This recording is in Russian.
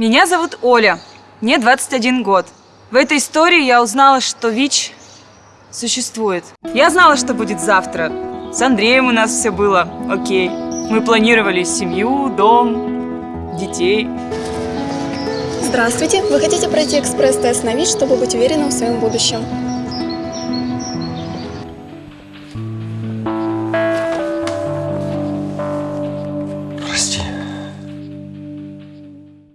Меня зовут Оля. Мне 21 год. В этой истории я узнала, что ВИЧ существует. Я знала, что будет завтра. С Андреем у нас все было окей. Мы планировали семью, дом, детей. Здравствуйте! Вы хотите пройти экспресс-тест на ВИЧ, чтобы быть уверенным в своем будущем?